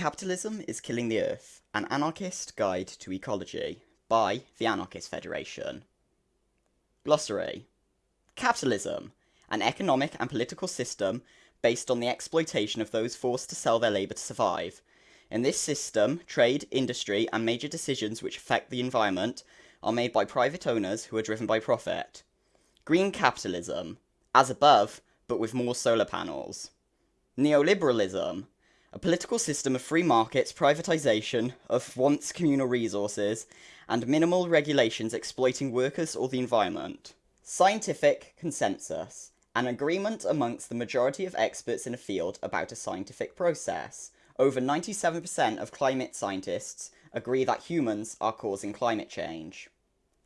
Capitalism is Killing the Earth An Anarchist Guide to Ecology by the Anarchist Federation. Glossary Capitalism, an economic and political system based on the exploitation of those forced to sell their labour to survive. In this system, trade, industry, and major decisions which affect the environment are made by private owners who are driven by profit. Green capitalism, as above, but with more solar panels. Neoliberalism, a political system of free markets, privatisation of once communal resources, and minimal regulations exploiting workers or the environment. Scientific consensus, an agreement amongst the majority of experts in a field about a scientific process. Over 97% of climate scientists agree that humans are causing climate change.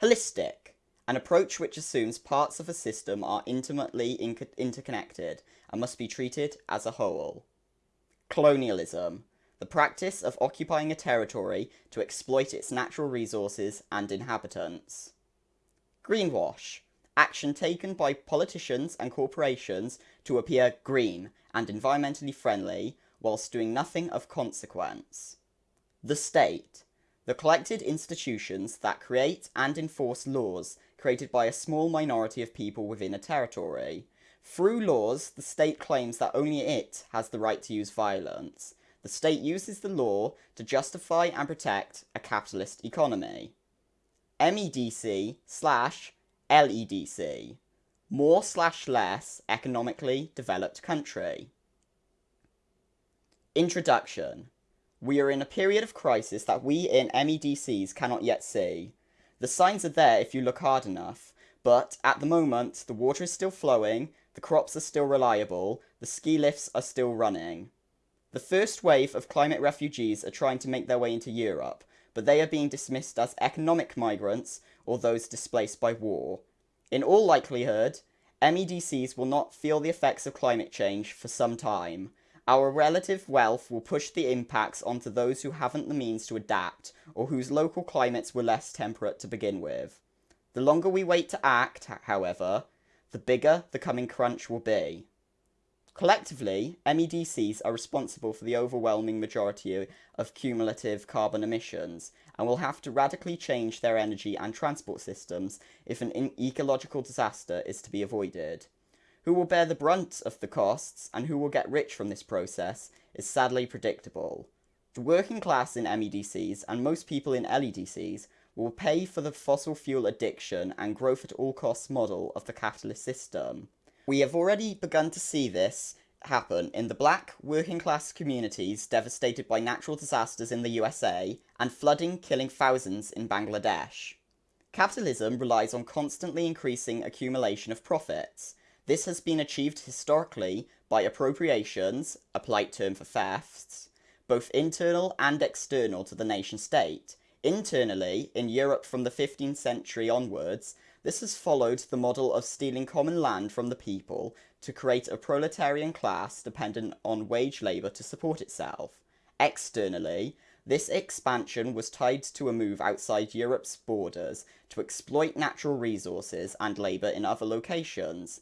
Holistic, an approach which assumes parts of a system are intimately interconnected and must be treated as a whole. Colonialism, the practice of occupying a territory to exploit its natural resources and inhabitants. Greenwash, action taken by politicians and corporations to appear green and environmentally friendly whilst doing nothing of consequence. The state, the collected institutions that create and enforce laws created by a small minority of people within a territory. Through laws, the state claims that only it has the right to use violence. The state uses the law to justify and protect a capitalist economy. MEDC slash LEDC. More slash less economically developed country. Introduction. We are in a period of crisis that we in MEDCs cannot yet see. The signs are there if you look hard enough, but at the moment the water is still flowing, the crops are still reliable, the ski lifts are still running. The first wave of climate refugees are trying to make their way into Europe, but they are being dismissed as economic migrants or those displaced by war. In all likelihood, MEDCs will not feel the effects of climate change for some time, our relative wealth will push the impacts onto those who haven't the means to adapt or whose local climates were less temperate to begin with. The longer we wait to act, however, the bigger the coming crunch will be. Collectively, MEDCs are responsible for the overwhelming majority of cumulative carbon emissions and will have to radically change their energy and transport systems if an ecological disaster is to be avoided. Who will bear the brunt of the costs and who will get rich from this process is sadly predictable. The working class in MEDCs and most people in LEDCs will pay for the fossil fuel addiction and growth at all costs model of the capitalist system. We have already begun to see this happen in the black working class communities devastated by natural disasters in the USA and flooding killing thousands in Bangladesh. Capitalism relies on constantly increasing accumulation of profits, this has been achieved historically by appropriations, a polite term for thefts, both internal and external to the nation state. Internally, in Europe from the 15th century onwards, this has followed the model of stealing common land from the people to create a proletarian class dependent on wage labour to support itself. Externally, this expansion was tied to a move outside Europe's borders to exploit natural resources and labour in other locations,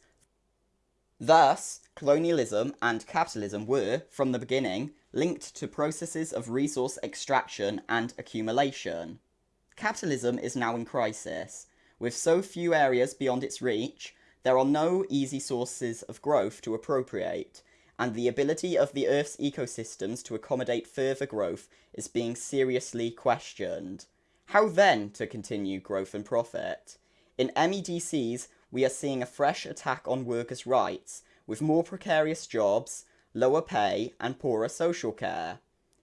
Thus, colonialism and capitalism were, from the beginning, linked to processes of resource extraction and accumulation. Capitalism is now in crisis. With so few areas beyond its reach, there are no easy sources of growth to appropriate, and the ability of the Earth's ecosystems to accommodate further growth is being seriously questioned. How then to continue growth and profit? In MEDCs, we are seeing a fresh attack on workers' rights, with more precarious jobs, lower pay, and poorer social care.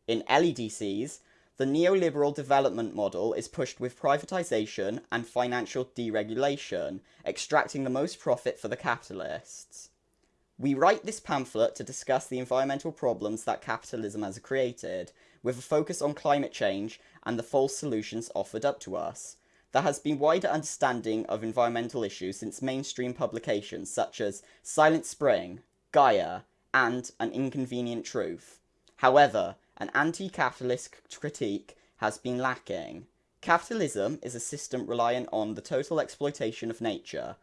In LEDCs, the neoliberal development model is pushed with privatisation and financial deregulation, extracting the most profit for the capitalists. We write this pamphlet to discuss the environmental problems that capitalism has created, with a focus on climate change and the false solutions offered up to us. There has been wider understanding of environmental issues since mainstream publications such as Silent Spring, Gaia, and An Inconvenient Truth. However, an anti-capitalist critique has been lacking. Capitalism is a system reliant on the total exploitation of nature.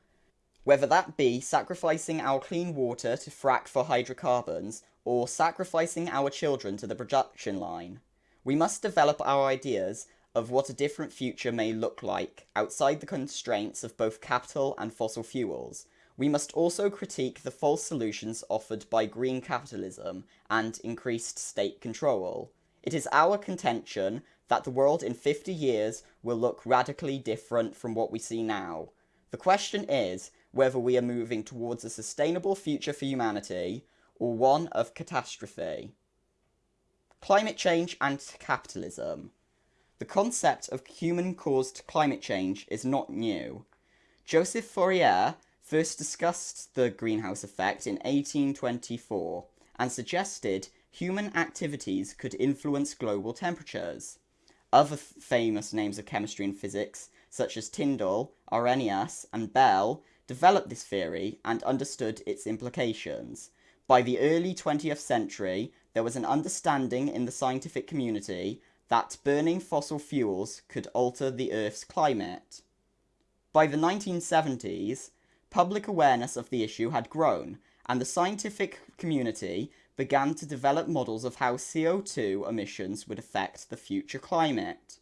whether that be sacrificing our clean water to frack for hydrocarbons or sacrificing our children to the production line. We must develop our ideas of what a different future may look like outside the constraints of both capital and fossil fuels. We must also critique the false solutions offered by green capitalism and increased state control. It is our contention that the world in 50 years will look radically different from what we see now. The question is whether we are moving towards a sustainable future for humanity or one of catastrophe. Climate change and capitalism. The concept of human caused climate change is not new. Joseph Fourier first discussed the greenhouse effect in 1824 and suggested human activities could influence global temperatures. Other famous names of chemistry and physics, such as Tyndall, Arrhenius, and Bell, developed this theory and understood its implications. By the early 20th century, there was an understanding in the scientific community that burning fossil fuels could alter the Earth's climate. By the 1970s, public awareness of the issue had grown, and the scientific community began to develop models of how CO2 emissions would affect the future climate.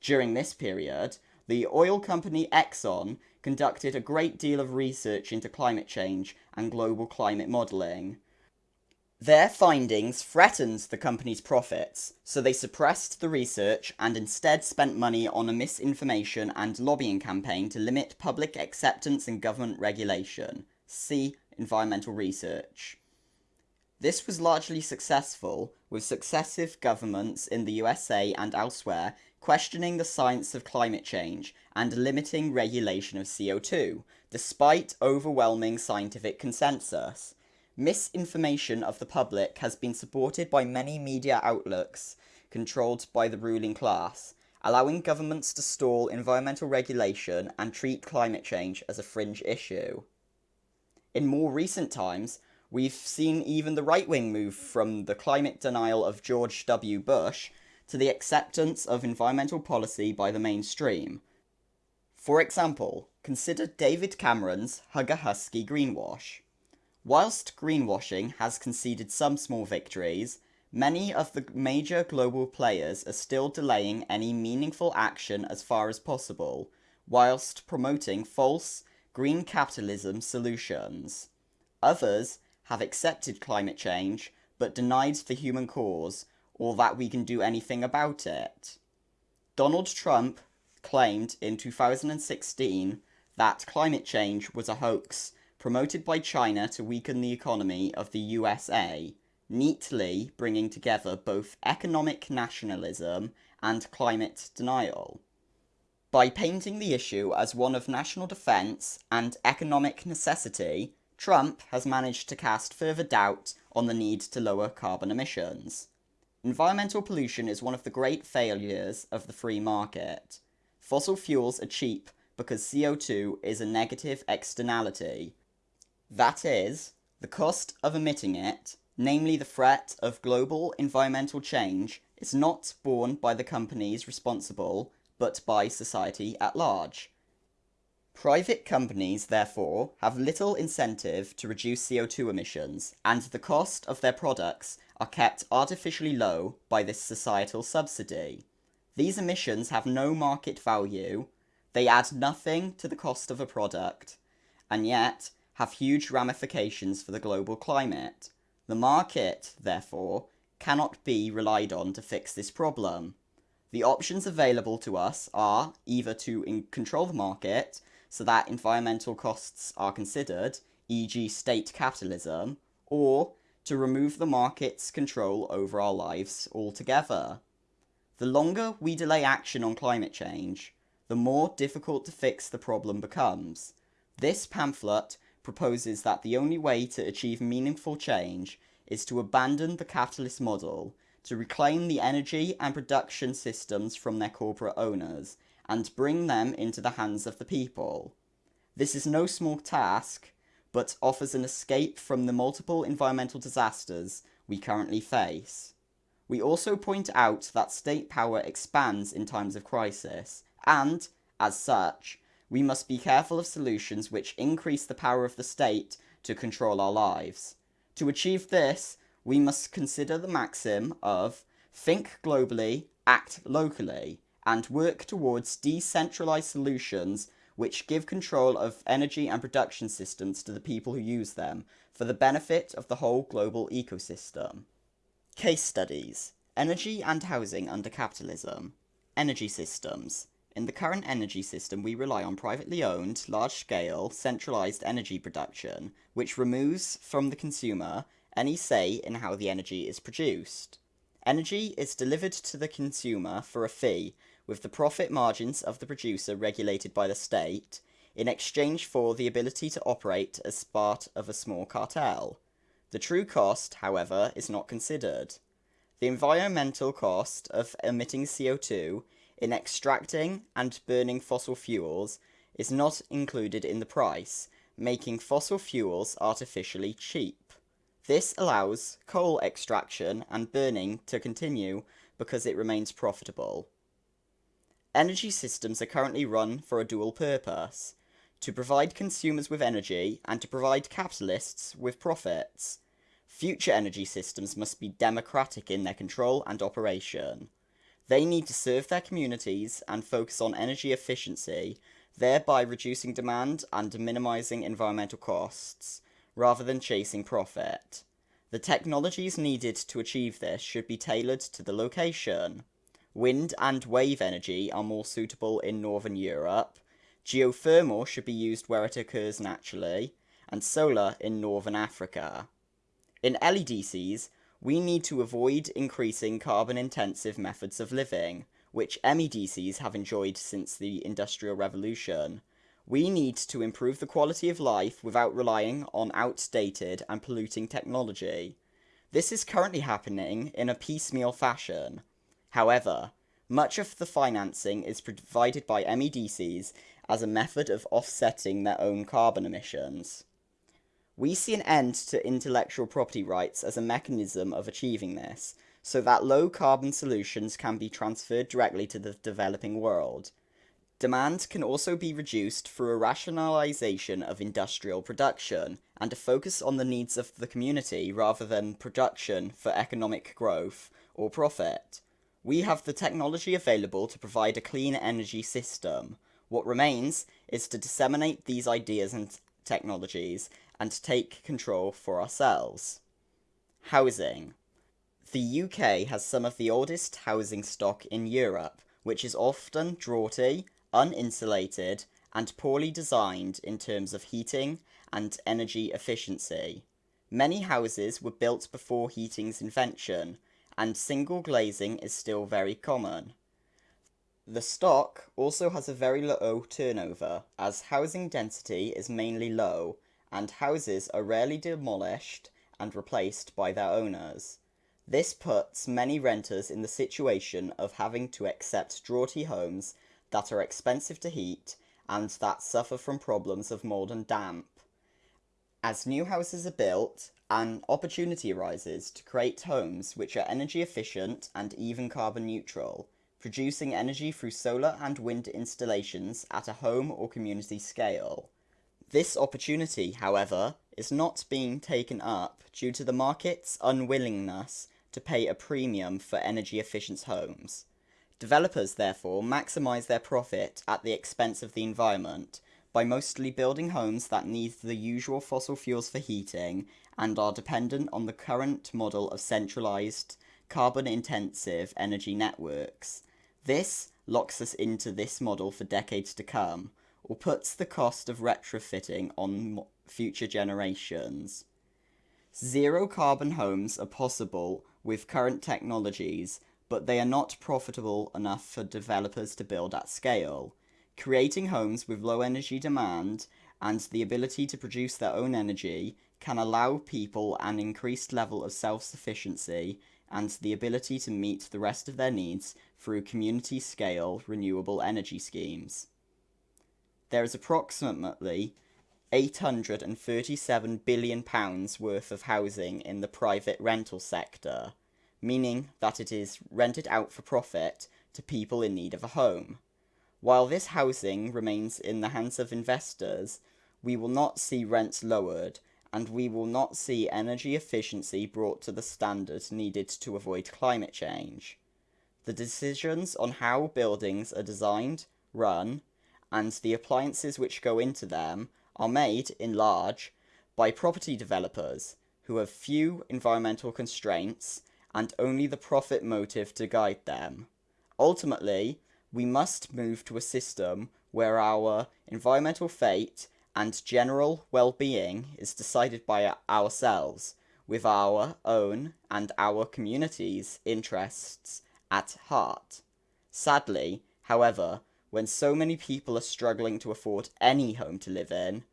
During this period, the oil company Exxon conducted a great deal of research into climate change and global climate modelling. Their findings threatened the company's profits, so they suppressed the research and instead spent money on a misinformation and lobbying campaign to limit public acceptance and government regulation. See environmental research. This was largely successful, with successive governments in the USA and elsewhere questioning the science of climate change and limiting regulation of CO2, despite overwhelming scientific consensus. Misinformation of the public has been supported by many media outlets controlled by the ruling class, allowing governments to stall environmental regulation and treat climate change as a fringe issue. In more recent times, we've seen even the right wing move from the climate denial of George W. Bush to the acceptance of environmental policy by the mainstream. For example, consider David Cameron's Hug a Husky greenwash. Whilst greenwashing has conceded some small victories, many of the major global players are still delaying any meaningful action as far as possible, whilst promoting false green capitalism solutions. Others have accepted climate change, but denied the human cause, or that we can do anything about it. Donald Trump claimed in 2016 that climate change was a hoax promoted by China to weaken the economy of the USA, neatly bringing together both economic nationalism and climate denial. By painting the issue as one of national defence and economic necessity, Trump has managed to cast further doubt on the need to lower carbon emissions. Environmental pollution is one of the great failures of the free market. Fossil fuels are cheap because CO2 is a negative externality, that is, the cost of emitting it, namely the threat of global environmental change, is not borne by the companies responsible, but by society at large. Private companies, therefore, have little incentive to reduce CO2 emissions, and the cost of their products are kept artificially low by this societal subsidy. These emissions have no market value, they add nothing to the cost of a product, and yet have huge ramifications for the global climate. The market, therefore, cannot be relied on to fix this problem. The options available to us are either to control the market so that environmental costs are considered, e.g. state capitalism, or to remove the market's control over our lives altogether. The longer we delay action on climate change, the more difficult to fix the problem becomes. This pamphlet proposes that the only way to achieve meaningful change is to abandon the capitalist model, to reclaim the energy and production systems from their corporate owners, and bring them into the hands of the people. This is no small task, but offers an escape from the multiple environmental disasters we currently face. We also point out that state power expands in times of crisis, and, as such, we must be careful of solutions which increase the power of the state to control our lives. To achieve this, we must consider the maxim of think globally, act locally, and work towards decentralized solutions which give control of energy and production systems to the people who use them for the benefit of the whole global ecosystem. Case studies Energy and housing under capitalism. Energy systems. In the current energy system, we rely on privately owned, large scale, centralized energy production, which removes from the consumer any say in how the energy is produced. Energy is delivered to the consumer for a fee, with the profit margins of the producer regulated by the state, in exchange for the ability to operate as part of a small cartel. The true cost, however, is not considered. The environmental cost of emitting CO2 in extracting and burning fossil fuels is not included in the price, making fossil fuels artificially cheap. This allows coal extraction and burning to continue because it remains profitable. Energy systems are currently run for a dual purpose to provide consumers with energy and to provide capitalists with profits. Future energy systems must be democratic in their control and operation. They need to serve their communities and focus on energy efficiency, thereby reducing demand and minimizing environmental costs, rather than chasing profit. The technologies needed to achieve this should be tailored to the location. Wind and wave energy are more suitable in Northern Europe. Geothermal should be used where it occurs naturally, and solar in Northern Africa. In LEDCs, we need to avoid increasing carbon intensive methods of living, which MEDCs have enjoyed since the Industrial Revolution. We need to improve the quality of life without relying on outdated and polluting technology. This is currently happening in a piecemeal fashion. However, much of the financing is provided by MEDCs as a method of offsetting their own carbon emissions. We see an end to intellectual property rights as a mechanism of achieving this, so that low carbon solutions can be transferred directly to the developing world. Demand can also be reduced through a rationalization of industrial production and a focus on the needs of the community rather than production for economic growth or profit. We have the technology available to provide a clean energy system. What remains is to disseminate these ideas and technologies and take control for ourselves. Housing. The UK has some of the oldest housing stock in Europe, which is often draughty, uninsulated, and poorly designed in terms of heating and energy efficiency. Many houses were built before heating's invention, and single glazing is still very common. The stock also has a very low turnover, as housing density is mainly low, and houses are rarely demolished and replaced by their owners. This puts many renters in the situation of having to accept draughty homes that are expensive to heat and that suffer from problems of mould and damp. As new houses are built, an opportunity arises to create homes which are energy efficient and even carbon neutral, producing energy through solar and wind installations at a home or community scale. This opportunity, however, is not being taken up due to the market's unwillingness to pay a premium for energy efficient homes. Developers therefore maximise their profit at the expense of the environment by mostly building homes that need the usual fossil fuels for heating and are dependent on the current model of centralized, carbon intensive energy networks. This locks us into this model for decades to come, or puts the cost of retrofitting on future generations. Zero carbon homes are possible with current technologies, but they are not profitable enough for developers to build at scale. Creating homes with low energy demand and the ability to produce their own energy can allow people an increased level of self-sufficiency and the ability to meet the rest of their needs through community scale renewable energy schemes. There is approximately 837 billion pounds worth of housing in the private rental sector, meaning that it is rented out for profit to people in need of a home. While this housing remains in the hands of investors, we will not see rents lowered, and we will not see energy efficiency brought to the standards needed to avoid climate change. The decisions on how buildings are designed, run, and the appliances which go into them are made, in large, by property developers who have few environmental constraints and only the profit motive to guide them. Ultimately, we must move to a system where our environmental fate and general well-being is decided by ourselves, with our own and our community's interests at heart. Sadly, however, when so many people are struggling to afford any home to live in,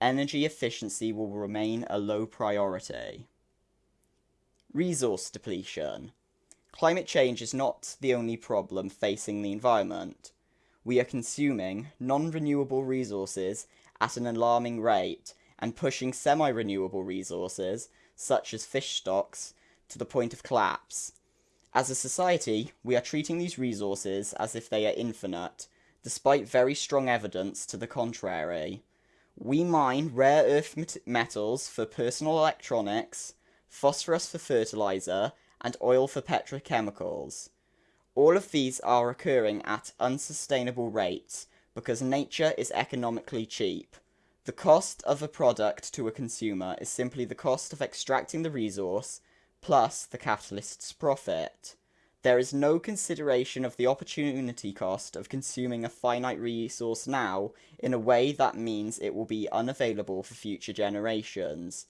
energy efficiency will remain a low priority. Resource depletion. Climate change is not the only problem facing the environment. We are consuming non-renewable resources at an alarming rate and pushing semi-renewable resources, such as fish stocks, to the point of collapse. As a society, we are treating these resources as if they are infinite, despite very strong evidence to the contrary. We mine rare earth metals for personal electronics, phosphorus for fertilizer, and oil for petrochemicals. All of these are occurring at unsustainable rates because nature is economically cheap. The cost of a product to a consumer is simply the cost of extracting the resource plus the capitalist's profit. There is no consideration of the opportunity cost of consuming a finite resource now in a way that means it will be unavailable for future generations.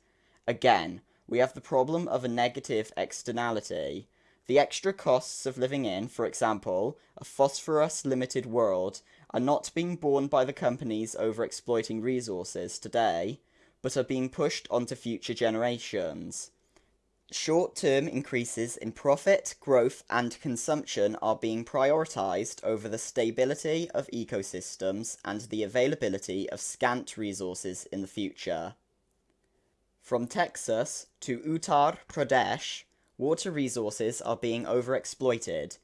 Again, we have the problem of a negative externality. The extra costs of living in, for example, a phosphorus limited world are not being borne by the companies over exploiting resources today, but are being pushed onto future generations. Short-term increases in profit, growth and consumption are being prioritised over the stability of ecosystems and the availability of scant resources in the future. From Texas to Uttar Pradesh, water resources are being overexploited,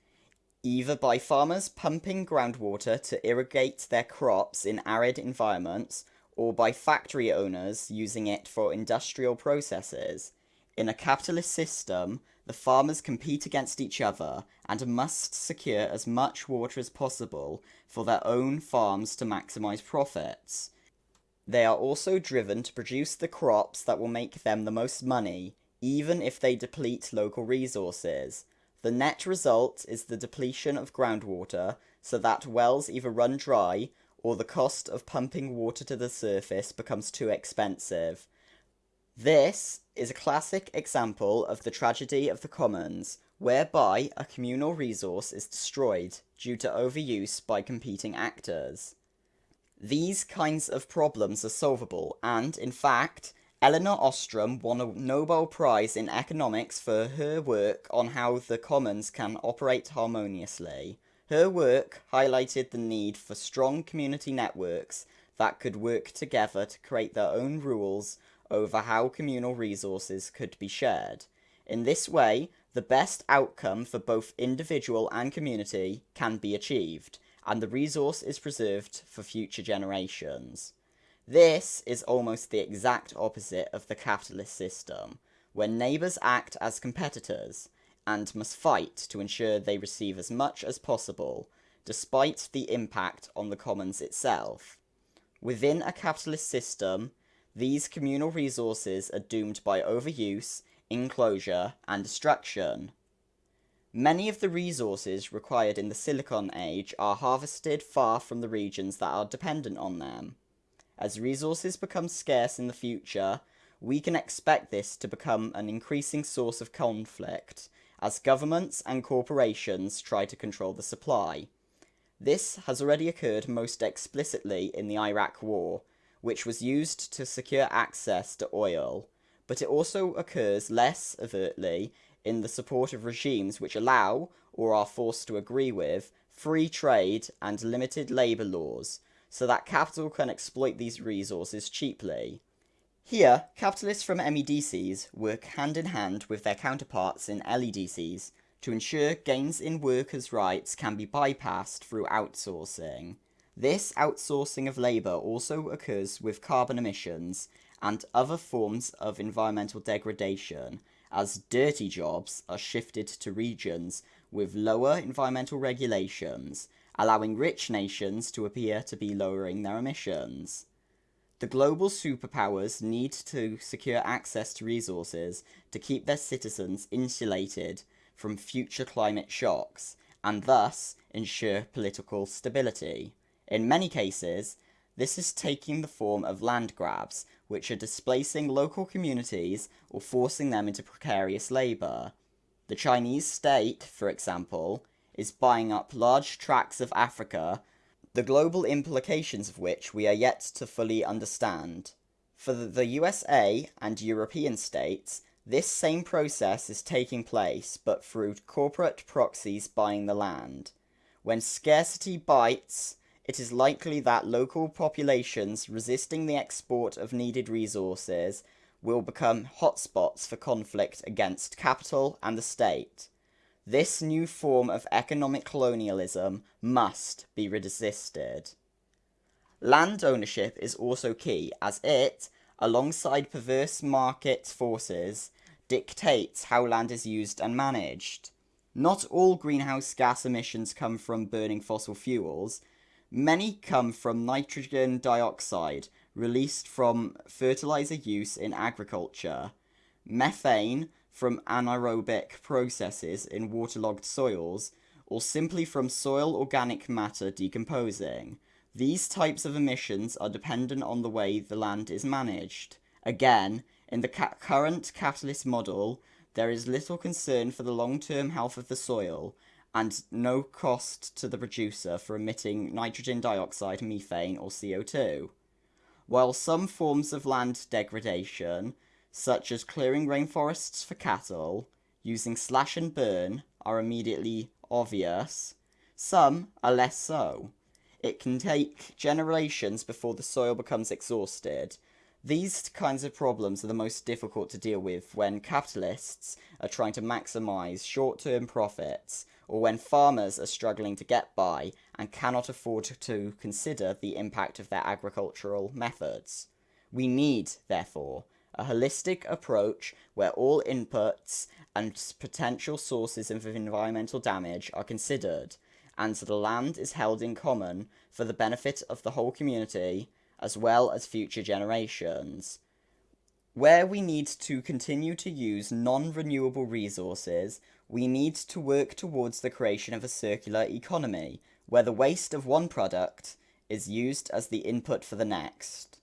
either by farmers pumping groundwater to irrigate their crops in arid environments, or by factory owners using it for industrial processes. In a capitalist system, the farmers compete against each other and must secure as much water as possible for their own farms to maximise profits. They are also driven to produce the crops that will make them the most money, even if they deplete local resources. The net result is the depletion of groundwater, so that wells either run dry, or the cost of pumping water to the surface becomes too expensive. This is a classic example of the tragedy of the commons, whereby a communal resource is destroyed due to overuse by competing actors. These kinds of problems are solvable, and, in fact, Elinor Ostrom won a Nobel Prize in Economics for her work on how the commons can operate harmoniously. Her work highlighted the need for strong community networks that could work together to create their own rules over how communal resources could be shared. In this way, the best outcome for both individual and community can be achieved, and the resource is preserved for future generations. This is almost the exact opposite of the capitalist system, where neighbours act as competitors, and must fight to ensure they receive as much as possible, despite the impact on the commons itself. Within a capitalist system, these communal resources are doomed by overuse, enclosure, and destruction. Many of the resources required in the Silicon Age are harvested far from the regions that are dependent on them. As resources become scarce in the future, we can expect this to become an increasing source of conflict, as governments and corporations try to control the supply. This has already occurred most explicitly in the Iraq War, which was used to secure access to oil, but it also occurs less overtly in the support of regimes which allow, or are forced to agree with, free trade and limited labour laws, so that capital can exploit these resources cheaply. Here, capitalists from MEDCs work hand in hand with their counterparts in LEDCs to ensure gains in workers' rights can be bypassed through outsourcing. This outsourcing of labour also occurs with carbon emissions and other forms of environmental degradation as dirty jobs are shifted to regions with lower environmental regulations, allowing rich nations to appear to be lowering their emissions. The global superpowers need to secure access to resources to keep their citizens insulated from future climate shocks and thus ensure political stability. In many cases, this is taking the form of land grabs, which are displacing local communities or forcing them into precarious labour. The Chinese state, for example, is buying up large tracts of Africa, the global implications of which we are yet to fully understand. For the USA and European states, this same process is taking place, but through corporate proxies buying the land. When scarcity bites, it is likely that local populations resisting the export of needed resources will become hotspots for conflict against capital and the state. This new form of economic colonialism must be resisted. Land ownership is also key as it, alongside perverse market forces, dictates how land is used and managed. Not all greenhouse gas emissions come from burning fossil fuels, Many come from nitrogen dioxide released from fertilizer use in agriculture, methane from anaerobic processes in waterlogged soils, or simply from soil organic matter decomposing. These types of emissions are dependent on the way the land is managed. Again, in the ca current capitalist model, there is little concern for the long-term health of the soil, and no cost to the producer for emitting nitrogen dioxide, methane, or CO2. While some forms of land degradation, such as clearing rainforests for cattle, using slash and burn, are immediately obvious, some are less so. It can take generations before the soil becomes exhausted. These kinds of problems are the most difficult to deal with when capitalists are trying to maximise short-term profits or when farmers are struggling to get by and cannot afford to consider the impact of their agricultural methods. We need, therefore, a holistic approach where all inputs and potential sources of environmental damage are considered, and the land is held in common for the benefit of the whole community as well as future generations. Where we need to continue to use non-renewable resources, we need to work towards the creation of a circular economy, where the waste of one product is used as the input for the next.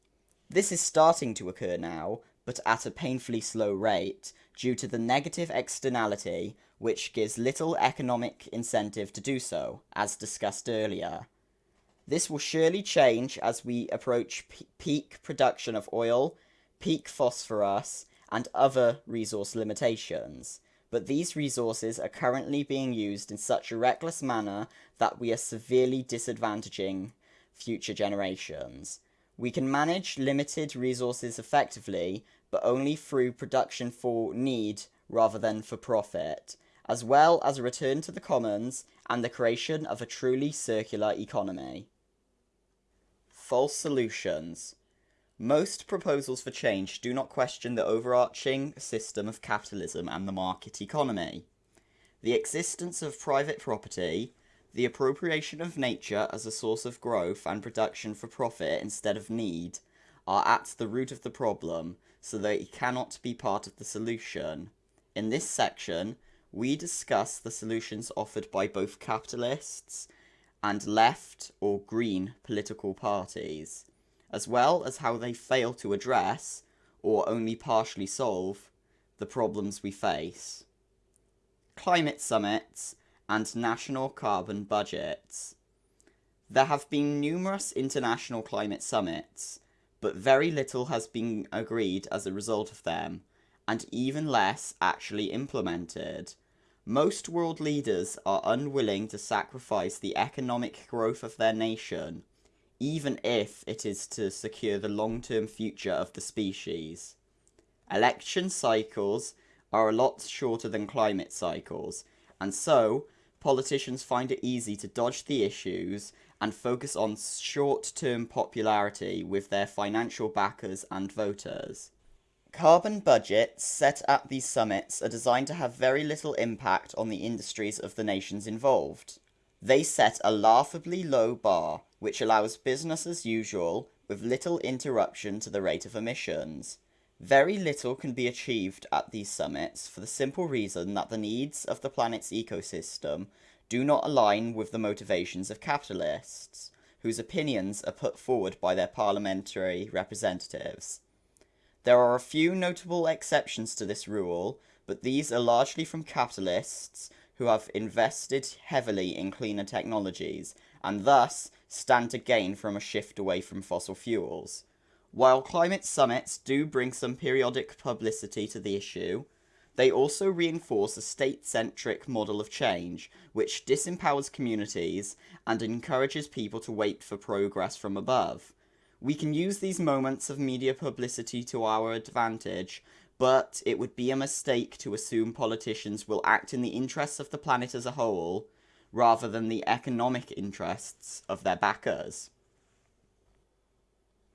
This is starting to occur now, but at a painfully slow rate, due to the negative externality, which gives little economic incentive to do so, as discussed earlier. This will surely change as we approach peak production of oil, peak phosphorus, and other resource limitations but these resources are currently being used in such a reckless manner that we are severely disadvantaging future generations. We can manage limited resources effectively, but only through production for need rather than for profit, as well as a return to the commons and the creation of a truly circular economy. False solutions. Most proposals for change do not question the overarching system of capitalism and the market economy. The existence of private property, the appropriation of nature as a source of growth and production for profit instead of need, are at the root of the problem, so they cannot be part of the solution. In this section, we discuss the solutions offered by both capitalists and left or green political parties as well as how they fail to address, or only partially solve, the problems we face. Climate summits and national carbon budgets. There have been numerous international climate summits, but very little has been agreed as a result of them, and even less actually implemented. Most world leaders are unwilling to sacrifice the economic growth of their nation even if it is to secure the long-term future of the species. Election cycles are a lot shorter than climate cycles, and so politicians find it easy to dodge the issues and focus on short term popularity with their financial backers and voters. Carbon budgets set at these summits are designed to have very little impact on the industries of the nations involved. They set a laughably low bar, which allows business as usual with little interruption to the rate of emissions. Very little can be achieved at these summits for the simple reason that the needs of the planet's ecosystem do not align with the motivations of capitalists, whose opinions are put forward by their parliamentary representatives. There are a few notable exceptions to this rule, but these are largely from capitalists who have invested heavily in cleaner technologies and thus stand to gain from a shift away from fossil fuels. While climate summits do bring some periodic publicity to the issue, they also reinforce a state centric model of change, which disempowers communities and encourages people to wait for progress from above. We can use these moments of media publicity to our advantage, but it would be a mistake to assume politicians will act in the interests of the planet as a whole, rather than the economic interests of their backers.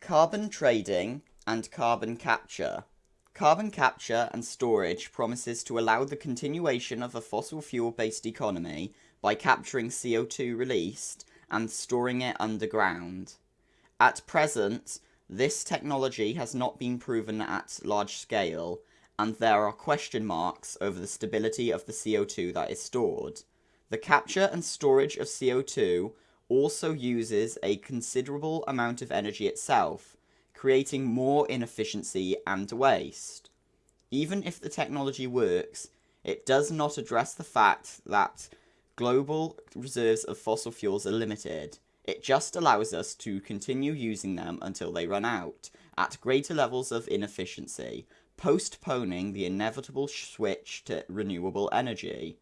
Carbon trading and carbon capture. Carbon capture and storage promises to allow the continuation of a fossil fuel based economy by capturing CO2 released and storing it underground. At present, this technology has not been proven at large scale, and there are question marks over the stability of the CO2 that is stored. The capture and storage of CO2 also uses a considerable amount of energy itself, creating more inefficiency and waste. Even if the technology works, it does not address the fact that global reserves of fossil fuels are limited. It just allows us to continue using them until they run out, at greater levels of inefficiency, postponing the inevitable switch to renewable energy.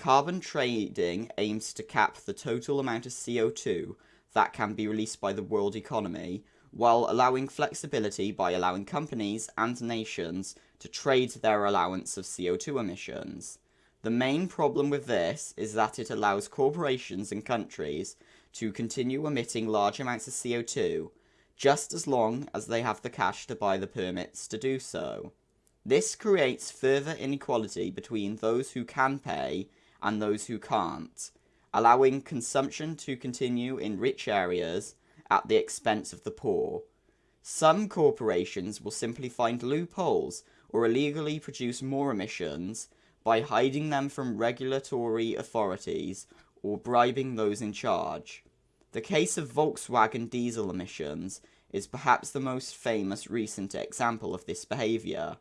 Carbon trading aims to cap the total amount of CO2 that can be released by the world economy, while allowing flexibility by allowing companies and nations to trade their allowance of CO2 emissions. The main problem with this is that it allows corporations and countries to continue emitting large amounts of CO2 just as long as they have the cash to buy the permits to do so. This creates further inequality between those who can pay and those who can't, allowing consumption to continue in rich areas at the expense of the poor. Some corporations will simply find loopholes or illegally produce more emissions by hiding them from regulatory authorities or bribing those in charge. The case of Volkswagen diesel emissions is perhaps the most famous recent example of this behaviour.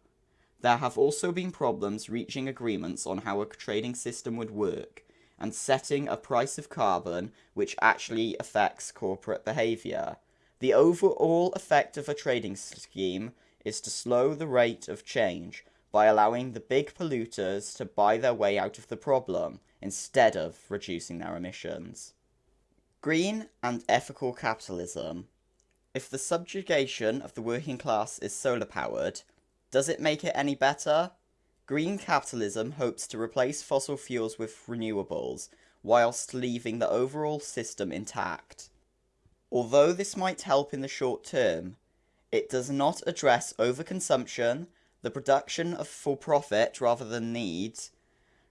There have also been problems reaching agreements on how a trading system would work, and setting a price of carbon which actually affects corporate behaviour. The overall effect of a trading scheme is to slow the rate of change by allowing the big polluters to buy their way out of the problem instead of reducing their emissions. Green and ethical capitalism. If the subjugation of the working class is solar powered, does it make it any better? Green capitalism hopes to replace fossil fuels with renewables, whilst leaving the overall system intact. Although this might help in the short term, it does not address overconsumption, the production of for profit rather than needs,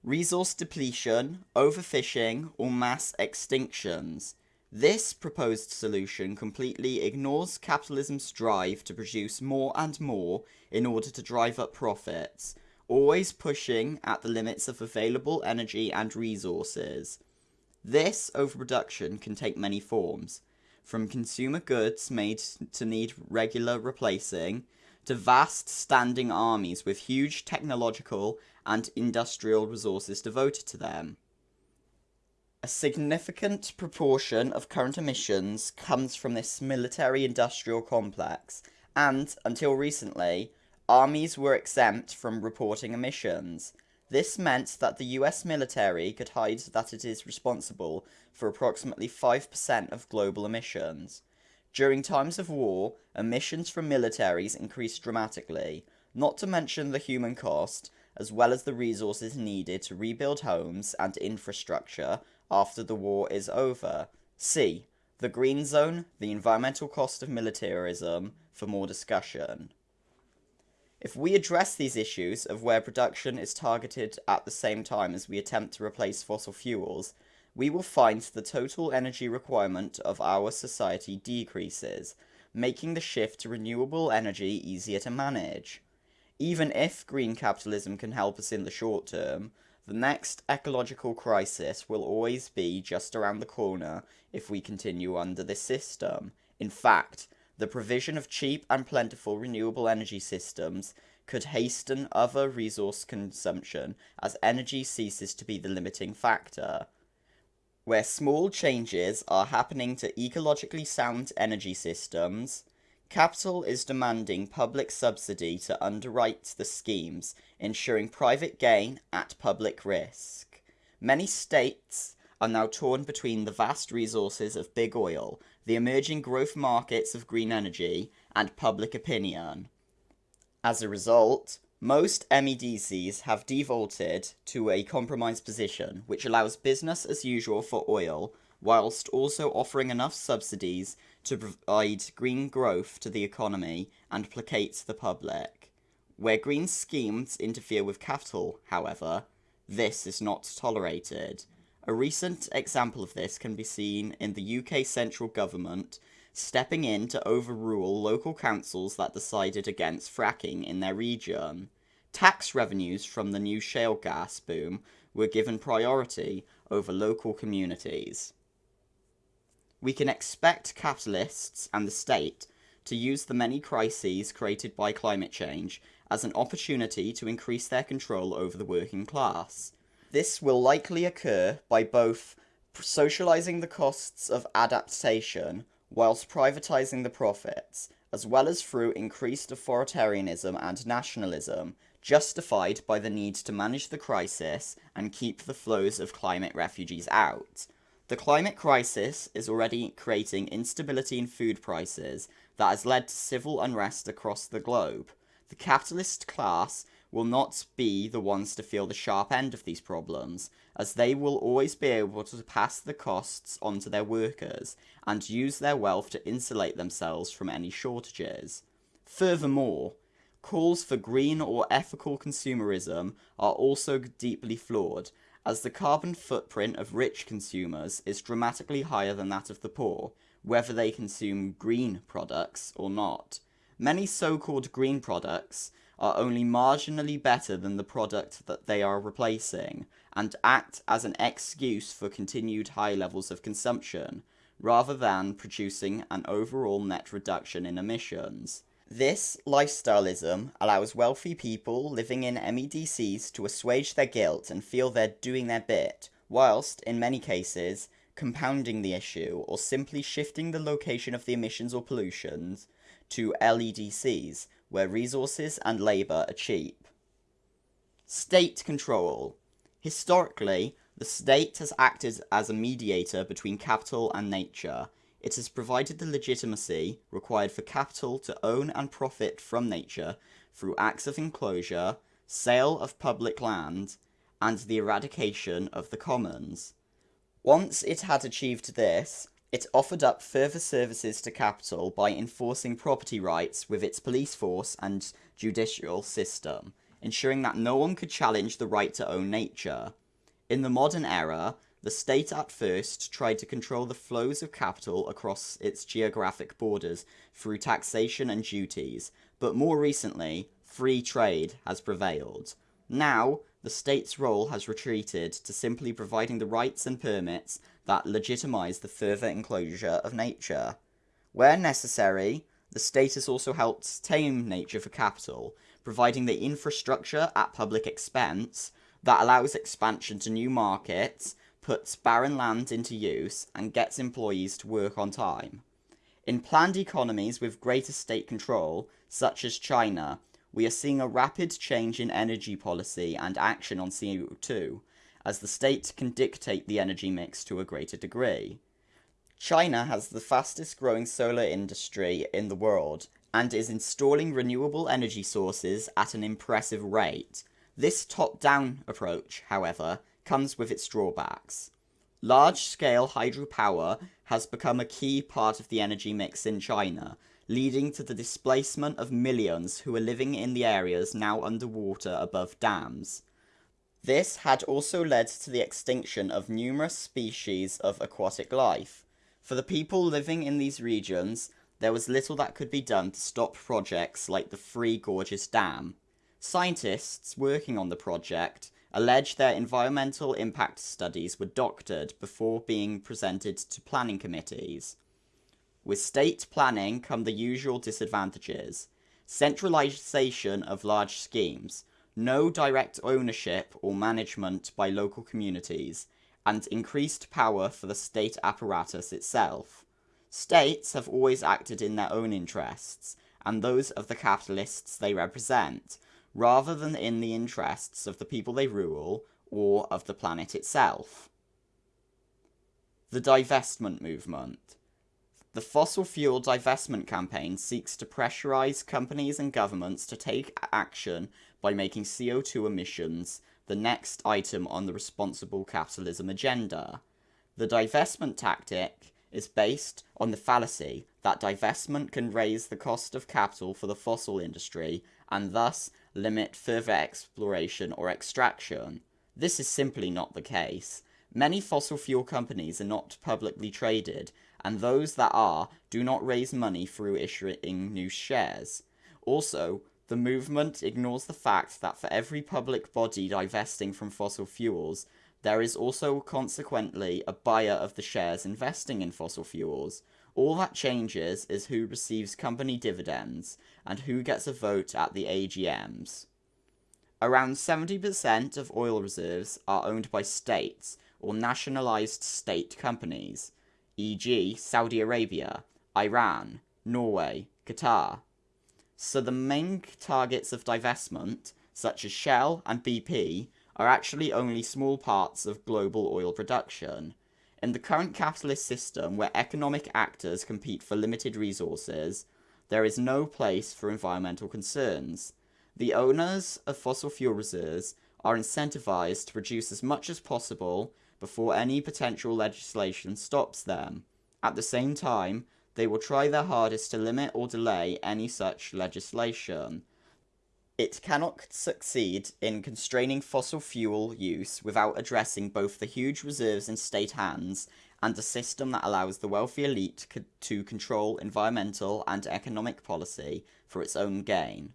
resource depletion, overfishing, or mass extinctions. This proposed solution completely ignores capitalism's drive to produce more and more in order to drive up profits, always pushing at the limits of available energy and resources. This overproduction can take many forms, from consumer goods made to need regular replacing, to vast standing armies with huge technological and industrial resources devoted to them. A significant proportion of current emissions comes from this military industrial complex, and, until recently, armies were exempt from reporting emissions. This meant that the US military could hide that it is responsible for approximately 5% of global emissions. During times of war, emissions from militaries increased dramatically, not to mention the human cost, as well as the resources needed to rebuild homes and infrastructure after the war is over. See. The green zone, the environmental cost of militarism, for more discussion. If we address these issues of where production is targeted at the same time as we attempt to replace fossil fuels, we will find the total energy requirement of our society decreases, making the shift to renewable energy easier to manage. Even if green capitalism can help us in the short term, the next ecological crisis will always be just around the corner if we continue under this system. In fact, the provision of cheap and plentiful renewable energy systems could hasten other resource consumption as energy ceases to be the limiting factor. Where small changes are happening to ecologically sound energy systems, capital is demanding public subsidy to underwrite the schemes, ensuring private gain at public risk. Many states are now torn between the vast resources of big oil the emerging growth markets of green energy, and public opinion. As a result, most MEDCs have defaulted to a compromise position, which allows business as usual for oil, whilst also offering enough subsidies to provide green growth to the economy and placate the public. Where green schemes interfere with capital, however, this is not tolerated, a recent example of this can be seen in the UK central government stepping in to overrule local councils that decided against fracking in their region. Tax revenues from the new shale gas boom were given priority over local communities. We can expect capitalists and the state to use the many crises created by climate change as an opportunity to increase their control over the working class. This will likely occur by both socializing the costs of adaptation whilst privatizing the profits, as well as through increased authoritarianism and nationalism, justified by the need to manage the crisis and keep the flows of climate refugees out. The climate crisis is already creating instability in food prices that has led to civil unrest across the globe. The capitalist class will not be the ones to feel the sharp end of these problems, as they will always be able to pass the costs on to their workers and use their wealth to insulate themselves from any shortages. Furthermore, calls for green or ethical consumerism are also deeply flawed, as the carbon footprint of rich consumers is dramatically higher than that of the poor, whether they consume green products or not. Many so-called green products are only marginally better than the product that they are replacing, and act as an excuse for continued high levels of consumption, rather than producing an overall net reduction in emissions. This lifestyleism allows wealthy people living in MEDCs to assuage their guilt and feel they're doing their bit, whilst, in many cases, compounding the issue or simply shifting the location of the emissions or pollutions to LEDCs, where resources and labour are cheap. State control. Historically, the state has acted as a mediator between capital and nature. It has provided the legitimacy required for capital to own and profit from nature through acts of enclosure, sale of public land, and the eradication of the commons. Once it had achieved this, it offered up further services to capital by enforcing property rights with its police force and judicial system, ensuring that no one could challenge the right to own nature. In the modern era, the state at first tried to control the flows of capital across its geographic borders through taxation and duties, but more recently, free trade has prevailed. Now, the state's role has retreated to simply providing the rights and permits that legitimize the further enclosure of nature. Where necessary, the state has also helped tame nature for capital, providing the infrastructure at public expense that allows expansion to new markets, puts barren land into use, and gets employees to work on time. In planned economies with greater state control, such as China, we are seeing a rapid change in energy policy and action on CO2, as the state can dictate the energy mix to a greater degree. China has the fastest growing solar industry in the world and is installing renewable energy sources at an impressive rate. This top-down approach, however, comes with its drawbacks. Large-scale hydropower has become a key part of the energy mix in China, leading to the displacement of millions who are living in the areas now underwater above dams. This had also led to the extinction of numerous species of aquatic life. For the people living in these regions, there was little that could be done to stop projects like the Three Gorges Dam. Scientists working on the project allege their environmental impact studies were doctored before being presented to planning committees. With state planning come the usual disadvantages. Centralisation of large schemes, no direct ownership or management by local communities, and increased power for the state apparatus itself. States have always acted in their own interests, and those of the capitalists they represent, rather than in the interests of the people they rule or of the planet itself. The divestment movement. The fossil fuel divestment campaign seeks to pressurize companies and governments to take action by making CO2 emissions the next item on the responsible capitalism agenda. The divestment tactic is based on the fallacy that divestment can raise the cost of capital for the fossil industry and thus limit further exploration or extraction. This is simply not the case. Many fossil fuel companies are not publicly traded and those that are do not raise money through issuing new shares. Also, the movement ignores the fact that for every public body divesting from fossil fuels, there is also consequently a buyer of the shares investing in fossil fuels. All that changes is who receives company dividends and who gets a vote at the AGMs. Around 70% of oil reserves are owned by states or nationalized state companies e.g. Saudi Arabia, Iran, Norway, Qatar. So the main targets of divestment, such as Shell and BP, are actually only small parts of global oil production. In the current capitalist system where economic actors compete for limited resources, there is no place for environmental concerns. The owners of fossil fuel reserves are incentivized to produce as much as possible before any potential legislation stops them. At the same time, they will try their hardest to limit or delay any such legislation. It cannot succeed in constraining fossil fuel use without addressing both the huge reserves in state hands and a system that allows the wealthy elite to control environmental and economic policy for its own gain.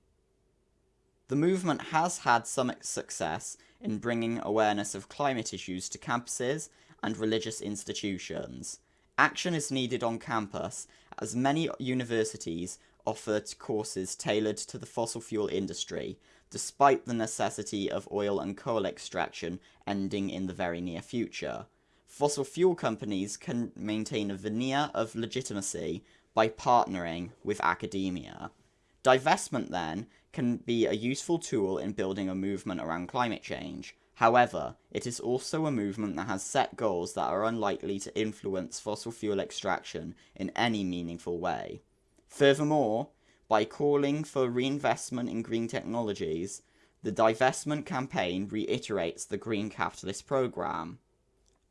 The movement has had some success in bringing awareness of climate issues to campuses and religious institutions. Action is needed on campus, as many universities offer courses tailored to the fossil fuel industry, despite the necessity of oil and coal extraction ending in the very near future. Fossil fuel companies can maintain a veneer of legitimacy by partnering with academia. Divestment, then, can be a useful tool in building a movement around climate change. However, it is also a movement that has set goals that are unlikely to influence fossil fuel extraction in any meaningful way. Furthermore, by calling for reinvestment in green technologies, the divestment campaign reiterates the green capitalist program.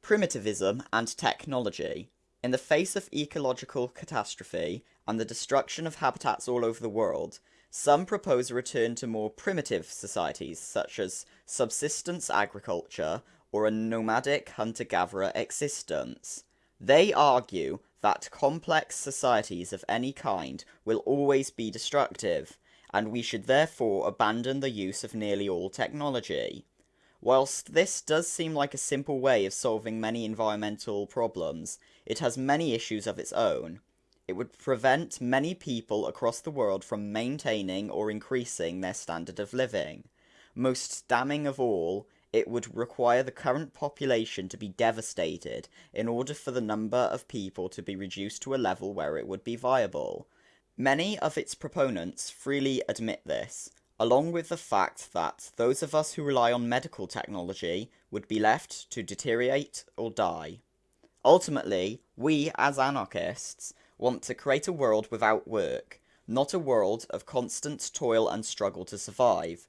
Primitivism and technology. In the face of ecological catastrophe and the destruction of habitats all over the world, some propose a return to more primitive societies, such as subsistence agriculture or a nomadic hunter-gatherer existence. They argue that complex societies of any kind will always be destructive, and we should therefore abandon the use of nearly all technology. Whilst this does seem like a simple way of solving many environmental problems, it has many issues of its own. It would prevent many people across the world from maintaining or increasing their standard of living. Most damning of all, it would require the current population to be devastated in order for the number of people to be reduced to a level where it would be viable. Many of its proponents freely admit this, along with the fact that those of us who rely on medical technology would be left to deteriorate or die. Ultimately, we as anarchists want to create a world without work, not a world of constant toil and struggle to survive.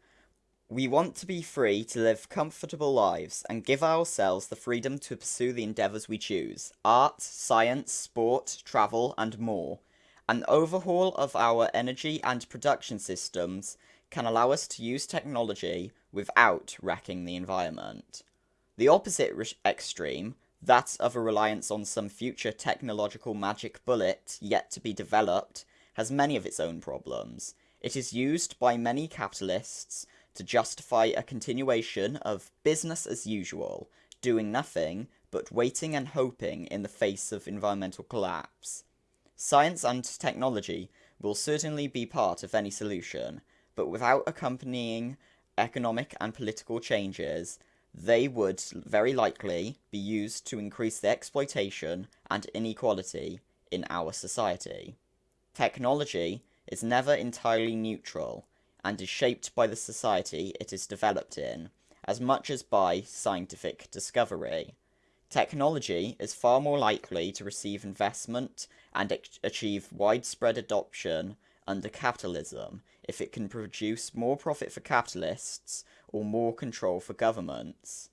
We want to be free to live comfortable lives and give ourselves the freedom to pursue the endeavours we choose art, science, sport, travel, and more. An overhaul of our energy and production systems can allow us to use technology without wrecking the environment. The opposite extreme, that of a reliance on some future technological magic bullet yet to be developed, has many of its own problems. It is used by many capitalists to justify a continuation of business as usual, doing nothing but waiting and hoping in the face of environmental collapse. Science and technology will certainly be part of any solution, but without accompanying economic and political changes, they would very likely be used to increase the exploitation and inequality in our society. Technology is never entirely neutral, and is shaped by the society it is developed in, as much as by scientific discovery. Technology is far more likely to receive investment and achieve widespread adoption under capitalism if it can produce more profit for capitalists or more control for governments.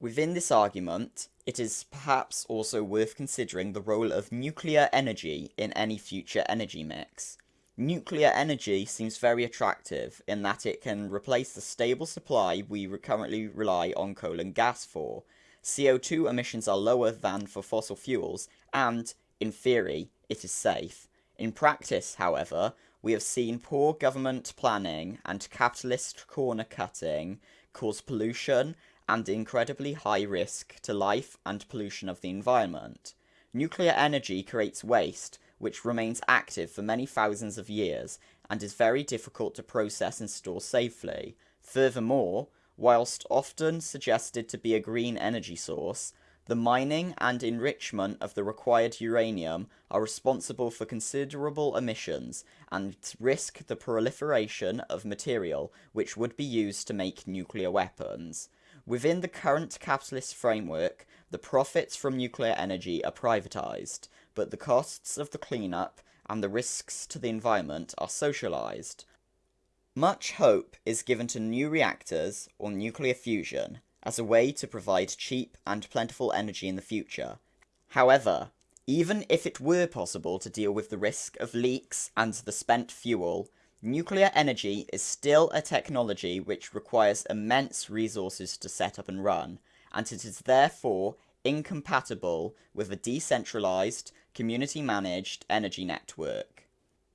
Within this argument, it is perhaps also worth considering the role of nuclear energy in any future energy mix. Nuclear energy seems very attractive in that it can replace the stable supply we currently rely on coal and gas for. CO2 emissions are lower than for fossil fuels, and, in theory, it is safe. In practice, however, we have seen poor government planning and capitalist corner cutting cause pollution and incredibly high risk to life and pollution of the environment. Nuclear energy creates waste which remains active for many thousands of years and is very difficult to process and store safely. Furthermore, whilst often suggested to be a green energy source, the mining and enrichment of the required uranium are responsible for considerable emissions and risk the proliferation of material which would be used to make nuclear weapons. Within the current capitalist framework, the profits from nuclear energy are privatized, but the costs of the cleanup and the risks to the environment are socialized. Much hope is given to new reactors or nuclear fusion as a way to provide cheap and plentiful energy in the future. However, even if it were possible to deal with the risk of leaks and the spent fuel, nuclear energy is still a technology which requires immense resources to set up and run, and it is therefore incompatible with a decentralized, community managed energy network.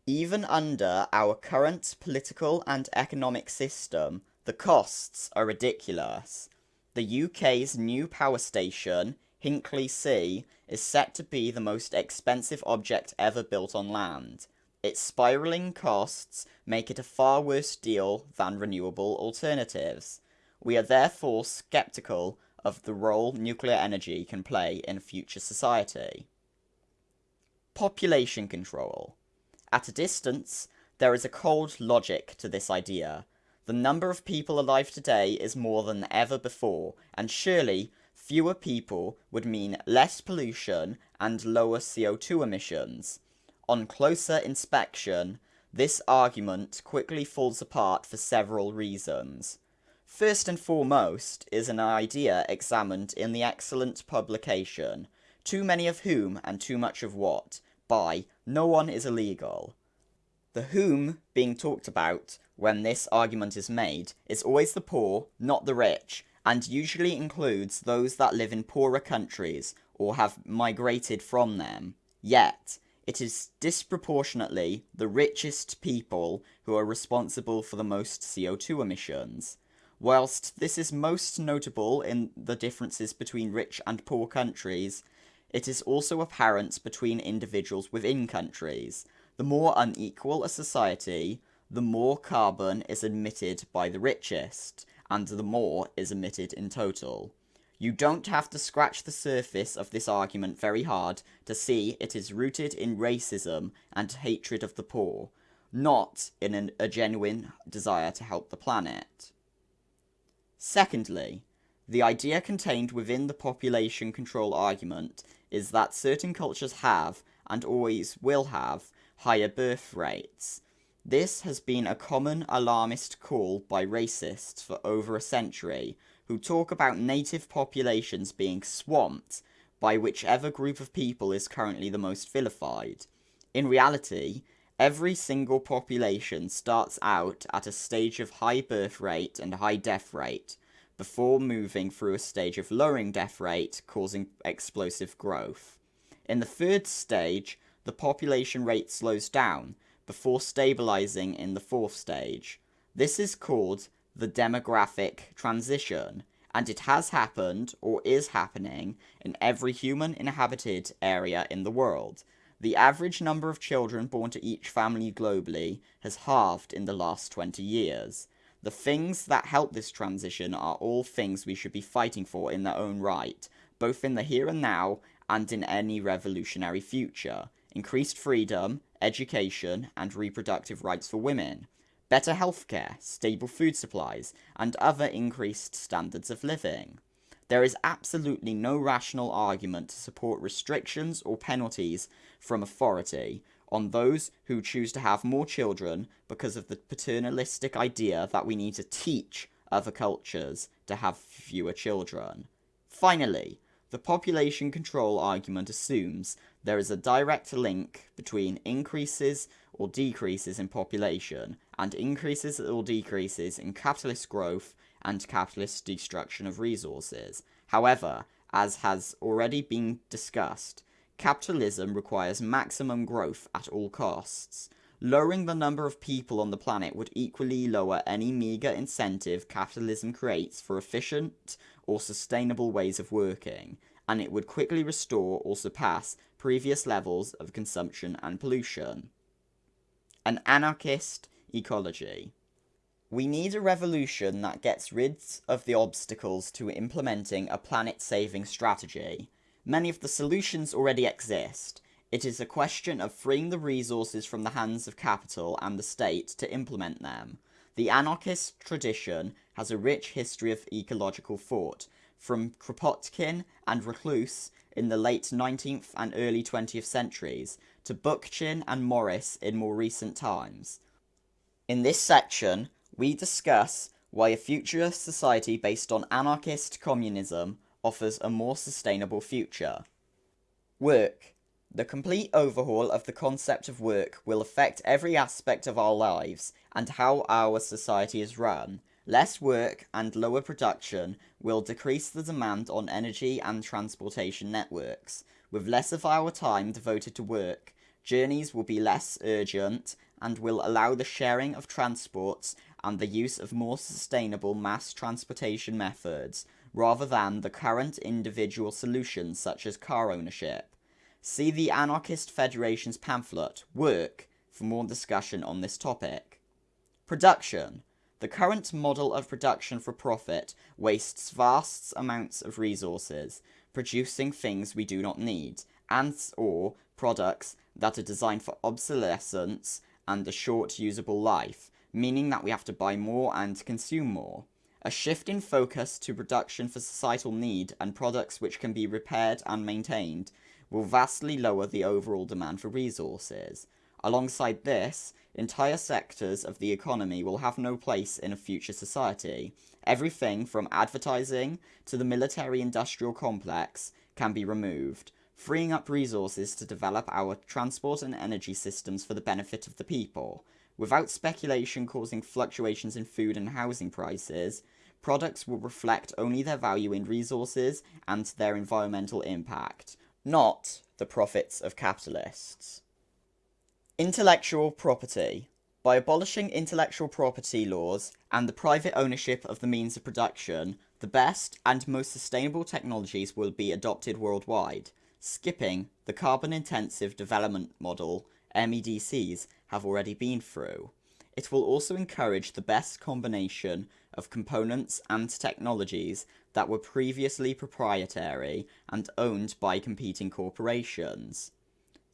Even under our current political and economic system, the costs are ridiculous. The UK's new power station, Hinkley C, is set to be the most expensive object ever built on land. Its spiralling costs make it a far worse deal than renewable alternatives. We are therefore sceptical of the role nuclear energy can play in future society. Population control. At a distance, there is a cold logic to this idea. The number of people alive today is more than ever before, and surely fewer people would mean less pollution and lower CO2 emissions. On closer inspection, this argument quickly falls apart for several reasons. First and foremost is an idea examined in the excellent publication, Too Many of Whom and Too Much of What, by No One is Illegal. The whom being talked about when this argument is made is always the poor, not the rich, and usually includes those that live in poorer countries or have migrated from them. Yet, it is disproportionately the richest people who are responsible for the most CO2 emissions. Whilst this is most notable in the differences between rich and poor countries, it is also apparent between individuals within countries. The more unequal a society, the more carbon is emitted by the richest, and the more is emitted in total. You don't have to scratch the surface of this argument very hard to see it is rooted in racism and hatred of the poor, not in an, a genuine desire to help the planet. Secondly, the idea contained within the population control argument is that certain cultures have, and always will have, higher birth rates. This has been a common alarmist call by racists for over a century, who talk about native populations being swamped by whichever group of people is currently the most vilified. In reality, every single population starts out at a stage of high birth rate and high death rate, before moving through a stage of lowering death rate, causing explosive growth. In the third stage, the population rate slows down, before stabilizing in the fourth stage. This is called the demographic transition, and it has happened, or is happening, in every human inhabited area in the world. The average number of children born to each family globally has halved in the last 20 years. The things that help this transition are all things we should be fighting for in their own right, both in the here and now and in any revolutionary future. Increased freedom, education, and reproductive rights for women, better healthcare, stable food supplies, and other increased standards of living. There is absolutely no rational argument to support restrictions or penalties from authority on those who choose to have more children because of the paternalistic idea that we need to teach other cultures to have fewer children. Finally, the population control argument assumes there is a direct link between increases or decreases in population and increases or decreases in capitalist growth and capitalist destruction of resources. However, as has already been discussed, capitalism requires maximum growth at all costs. Lowering the number of people on the planet would equally lower any meagre incentive capitalism creates for efficient or sustainable ways of working, and it would quickly restore or surpass previous levels of consumption and pollution. An anarchist ecology. We need a revolution that gets rid of the obstacles to implementing a planet saving strategy. Many of the solutions already exist. It is a question of freeing the resources from the hands of capital and the state to implement them. The anarchist tradition has a rich history of ecological thought, from Kropotkin and Reclus in the late 19th and early 20th centuries, to Bookchin and Morris in more recent times. In this section, we discuss why a futurist society based on anarchist communism offers a more sustainable future. Work. The complete overhaul of the concept of work will affect every aspect of our lives and how our society is run. Less work and lower production will decrease the demand on energy and transportation networks. With less of our time devoted to work, journeys will be less urgent and will allow the sharing of transports and the use of more sustainable mass transportation methods rather than the current individual solutions such as car ownership. See the Anarchist Federation's pamphlet, Work, for more discussion on this topic. Production. The current model of production for profit wastes vast amounts of resources, producing things we do not need, and or products that are designed for obsolescence and a short usable life, meaning that we have to buy more and consume more. A shift in focus to production for societal need and products which can be repaired and maintained will vastly lower the overall demand for resources. Alongside this, entire sectors of the economy will have no place in a future society. Everything from advertising to the military industrial complex can be removed, freeing up resources to develop our transport and energy systems for the benefit of the people. Without speculation causing fluctuations in food and housing prices, products will reflect only their value in resources and their environmental impact, not the profits of capitalists. Intellectual property. By abolishing intellectual property laws and the private ownership of the means of production, the best and most sustainable technologies will be adopted worldwide. Skipping the carbon intensive development model MEDCs have already been through. It will also encourage the best combination of components and technologies that were previously proprietary and owned by competing corporations.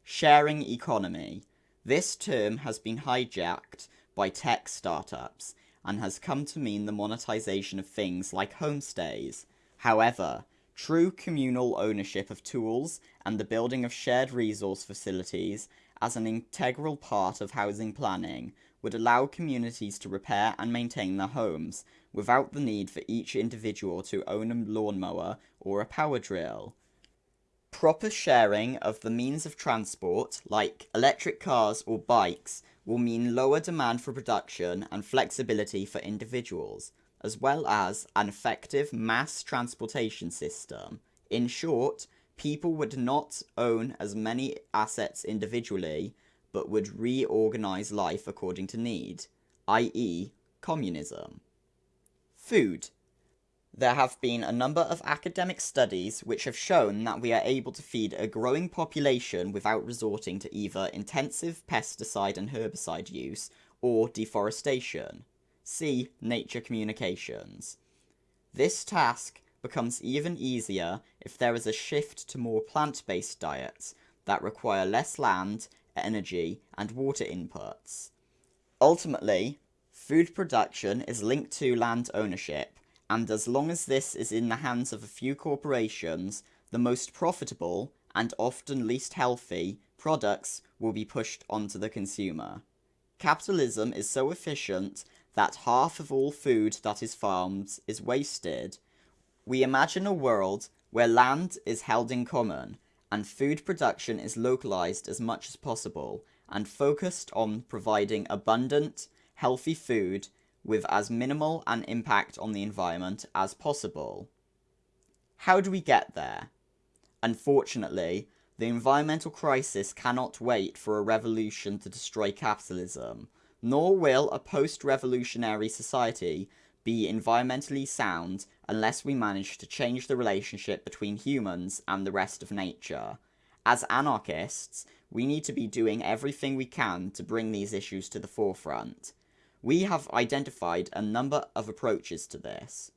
Sharing economy. This term has been hijacked by tech startups and has come to mean the monetization of things like homestays. However, True communal ownership of tools and the building of shared resource facilities as an integral part of housing planning would allow communities to repair and maintain their homes without the need for each individual to own a lawnmower or a power drill. Proper sharing of the means of transport, like electric cars or bikes, will mean lower demand for production and flexibility for individuals, as well as an effective mass transportation system. In short, people would not own as many assets individually, but would reorganize life according to need, i.e., communism. Food. There have been a number of academic studies which have shown that we are able to feed a growing population without resorting to either intensive pesticide and herbicide use or deforestation. See Nature Communications. This task becomes even easier if there is a shift to more plant-based diets that require less land, energy, and water inputs. Ultimately, food production is linked to land ownership, and as long as this is in the hands of a few corporations, the most profitable, and often least healthy, products will be pushed onto the consumer. Capitalism is so efficient that half of all food that is farmed is wasted. We imagine a world where land is held in common, and food production is localized as much as possible, and focused on providing abundant, healthy food with as minimal an impact on the environment as possible. How do we get there? Unfortunately, the environmental crisis cannot wait for a revolution to destroy capitalism, nor will a post-revolutionary society be environmentally sound unless we manage to change the relationship between humans and the rest of nature. As anarchists, we need to be doing everything we can to bring these issues to the forefront. We have identified a number of approaches to this.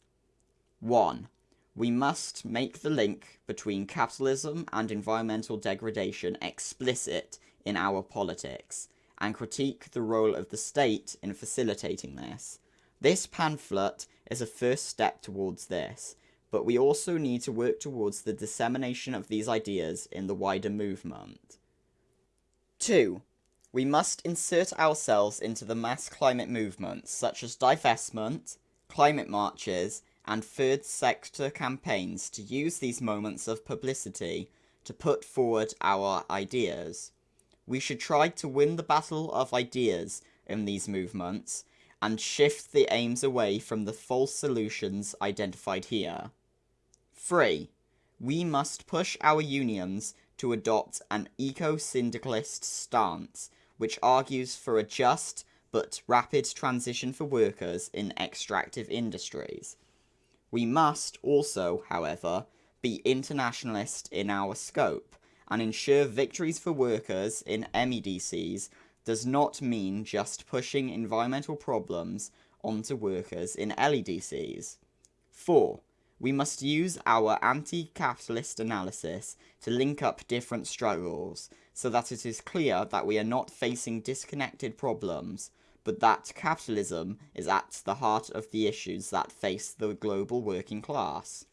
1. We must make the link between capitalism and environmental degradation explicit in our politics, and critique the role of the state in facilitating this. This pamphlet is a first step towards this, but we also need to work towards the dissemination of these ideas in the wider movement. 2. We must insert ourselves into the mass climate movements such as divestment, climate marches, and third sector campaigns to use these moments of publicity to put forward our ideas. We should try to win the battle of ideas in these movements and shift the aims away from the false solutions identified here. 3. We must push our unions to adopt an eco-syndicalist stance which argues for a just but rapid transition for workers in extractive industries. We must also, however, be internationalist in our scope and ensure victories for workers in MEDCs does not mean just pushing environmental problems onto workers in LEDCs. 4. We must use our anti-capitalist analysis to link up different struggles so that it is clear that we are not facing disconnected problems, but that capitalism is at the heart of the issues that face the global working class.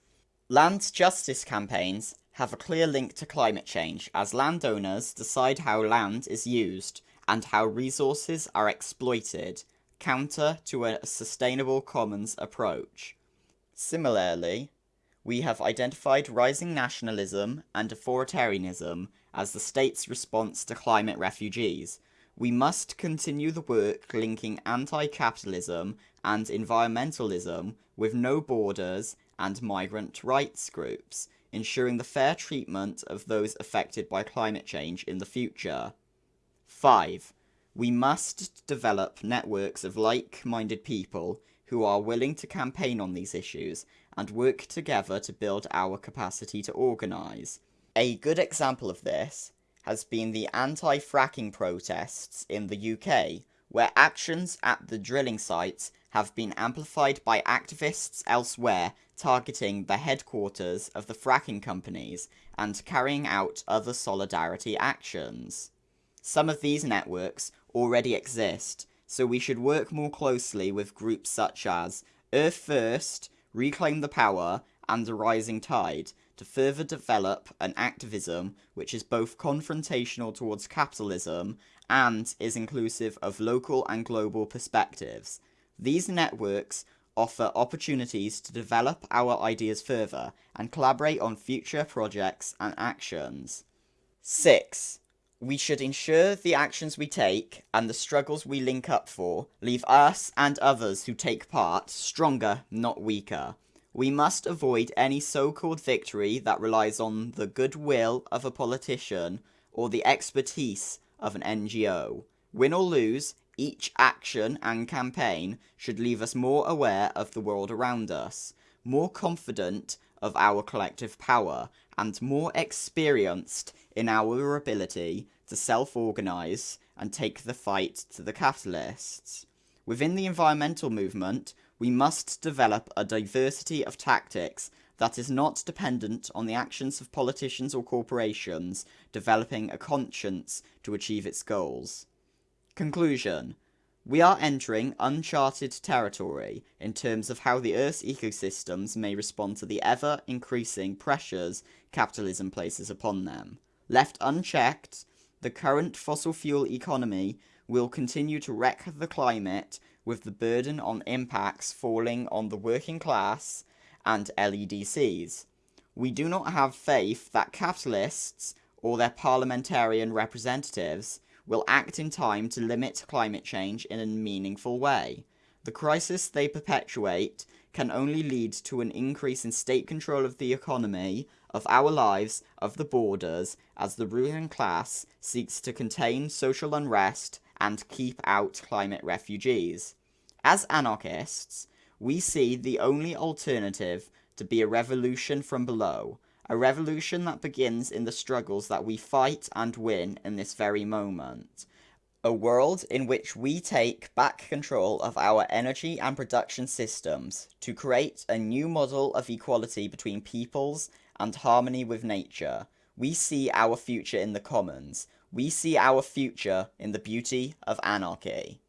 Land justice campaigns have a clear link to climate change as landowners decide how land is used and how resources are exploited, counter to a sustainable commons approach. Similarly, we have identified rising nationalism and authoritarianism as the state's response to climate refugees. We must continue the work linking anti-capitalism and environmentalism with no borders and migrant rights groups, ensuring the fair treatment of those affected by climate change in the future. 5. We must develop networks of like-minded people who are willing to campaign on these issues and work together to build our capacity to organise. A good example of this has been the anti-fracking protests in the UK, where actions at the drilling sites have been amplified by activists elsewhere targeting the headquarters of the fracking companies and carrying out other solidarity actions. Some of these networks already exist, so we should work more closely with groups such as Earth First, Reclaim the Power, and the Rising Tide to further develop an activism which is both confrontational towards capitalism and is inclusive of local and global perspectives. These networks offer opportunities to develop our ideas further and collaborate on future projects and actions. 6. We should ensure the actions we take and the struggles we link up for leave us and others who take part stronger, not weaker. We must avoid any so-called victory that relies on the goodwill of a politician or the expertise of an NGO. Win or lose, each action and campaign should leave us more aware of the world around us, more confident of our collective power, and more experienced in our ability to self-organise and take the fight to the capitalists. Within the environmental movement, we must develop a diversity of tactics that is not dependent on the actions of politicians or corporations developing a conscience to achieve its goals. Conclusion we are entering uncharted territory in terms of how the Earth's ecosystems may respond to the ever increasing pressures capitalism places upon them. Left unchecked, the current fossil fuel economy will continue to wreck the climate with the burden on impacts falling on the working class and LEDCs. We do not have faith that capitalists or their parliamentarian representatives will act in time to limit climate change in a meaningful way. The crisis they perpetuate can only lead to an increase in state control of the economy, of our lives, of the borders, as the ruling class seeks to contain social unrest and keep out climate refugees. As anarchists, we see the only alternative to be a revolution from below, a revolution that begins in the struggles that we fight and win in this very moment. A world in which we take back control of our energy and production systems to create a new model of equality between peoples and harmony with nature. We see our future in the commons. We see our future in the beauty of anarchy.